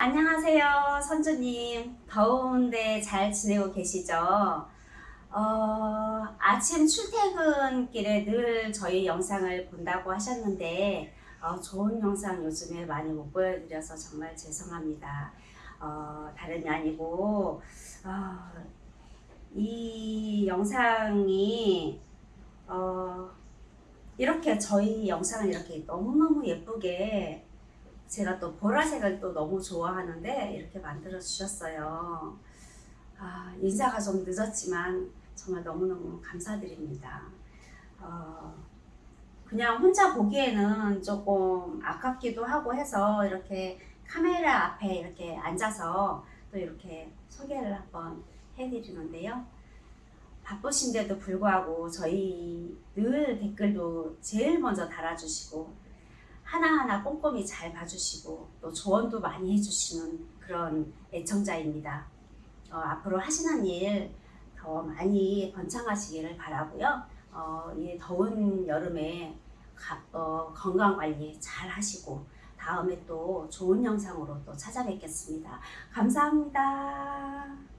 안녕하세요, 선주님. 더운데 잘 지내고 계시죠? 어, 아침 출퇴근길에 늘 저희 영상을 본다고 하셨는데, 어, 좋은 영상 요즘에 많이 못 보여드려서 정말 죄송합니다. 어, 다름이 아니고, 어, 이 영상이, 어, 이렇게 저희 영상을 이렇게 너무너무 예쁘게 제가 또 보라색을 또 너무 좋아하는데 이렇게 만들어 주셨어요. 아, 인사가 좀 늦었지만 정말 너무너무 감사드립니다. 어, 그냥 혼자 보기에는 조금 아깝기도 하고 해서 이렇게 카메라 앞에 이렇게 앉아서 또 이렇게 소개를 한번 해드리는데요. 바쁘신데도 불구하고 저희 늘 댓글도 제일 먼저 달아주시고 하나하나 꼼꼼히 잘 봐주시고 또 조언도 많이 해주시는 그런 애청자입니다. 어, 앞으로 하시는 일 더 많이 번창하시기를 바라고요. 어, 이 더운 여름에 가, 어, 건강 관리 잘 하시고 다음에 또 좋은 영상으로 또 찾아뵙겠습니다. 감사합니다.